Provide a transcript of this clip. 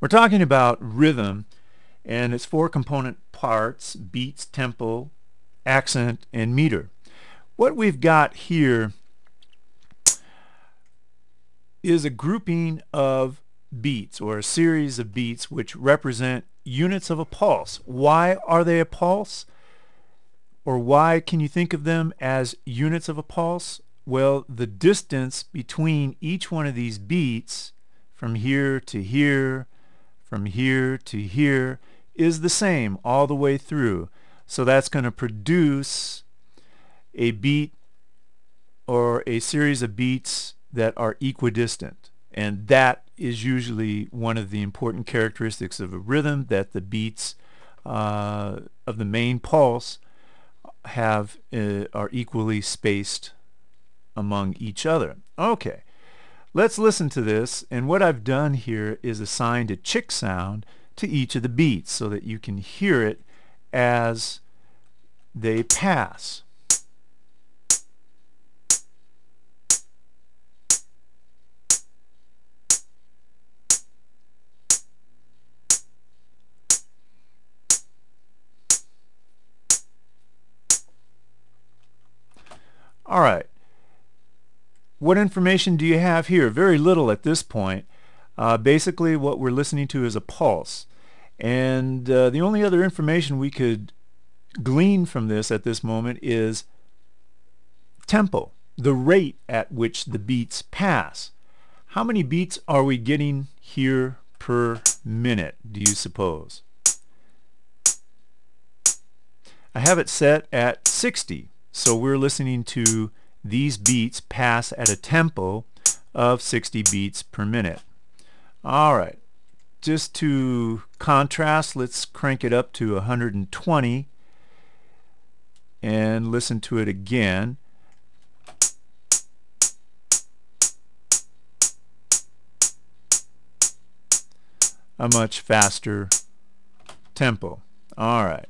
We're talking about rhythm and its four component parts, beats, tempo, accent, and meter. What we've got here is a grouping of beats or a series of beats which represent units of a pulse. Why are they a pulse? Or why can you think of them as units of a pulse? Well, the distance between each one of these beats from here to here, from here to here, is the same all the way through. So that's going to produce a beat or a series of beats that are equidistant. And that is usually one of the important characteristics of a rhythm, that the beats uh, of the main pulse have uh, are equally spaced among each other. Okay, let's listen to this. And what I've done here is assigned a chick sound to each of the beats so that you can hear it as they pass. All right. What information do you have here? Very little at this point. Uh, basically what we're listening to is a pulse. And uh, the only other information we could glean from this at this moment is tempo, the rate at which the beats pass. How many beats are we getting here per minute, do you suppose? I have it set at 60. So we're listening to these beats pass at a tempo of 60 beats per minute. All right, just to contrast, let's crank it up to 120 and listen to it again. A much faster tempo. All right.